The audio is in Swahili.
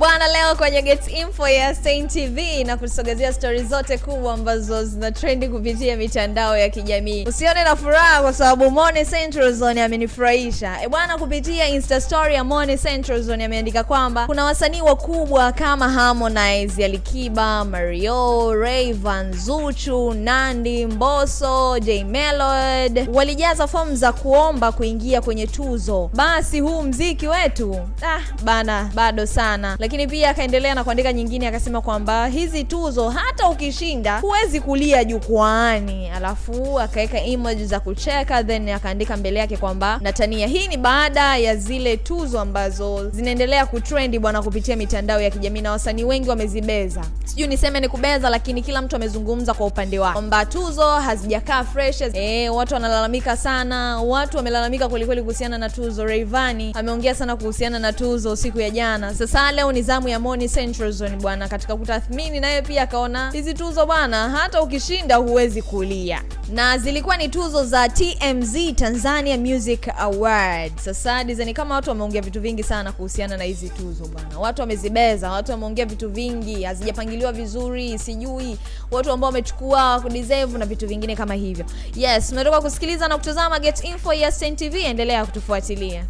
bwana. Leo kwenye Get Info ya Saint TV na kusogezea stori zote kubwa ambazo zina trendi kupitia mitandao ya kijamii. Usione na furaha kwa sababu Mone Central Zone amenifurahisha e bwana. Kupitia Insta story ya Mone Central Zone ameandika kwamba kuna wasanii wakubwa kama Harmonize, Alikiba, Mario, Rayvan, Zuchu, Nandi, Mbosso, J Melod walijaza fomu za kuomba kuingia kwenye tuzo. Basi huu mziki wetu ah, bana bado sana. Lakini pia akaendelea na kuandika nyingine, akasema kwamba hizi tuzo hata ukishinda huwezi kulia jukwaani, alafu akaweka emoji za kucheka, then akaandika mbele yake kwamba natania. Hii ni baada ya zile tuzo ambazo zinaendelea kutrendi bwana kupitia mitandao ya kijamii na wasanii wengi wamezibeza, sijui niseme ni kubeza, lakini kila mtu amezungumza kwa upande wake kwamba tuzo hazijakaa fresh. E, watu wanalalamika sana, watu wamelalamika kwelikweli kuhusiana na tuzo. Rayvanny ameongea sana kuhusiana na tuzo siku ya jana. Sasa leo ni zamu ya Moni Central Zone bwana, katika kutathmini naye pia akaona hizi tuzo bwana, hata ukishinda huwezi kulia, na zilikuwa ni tuzo za TMZ Tanzania Music Award. Sasa design kama watu wameongea vitu vingi sana kuhusiana na hizi tuzo bwana, watu wamezibeza, watu wameongea vitu vingi, hazijapangiliwa vizuri, sijui watu ambao wamechukua kudeserve na vitu vingine kama hivyo. Yes, umetoka kusikiliza na kutazama Get Info ya Saint TV, endelea kutufuatilia.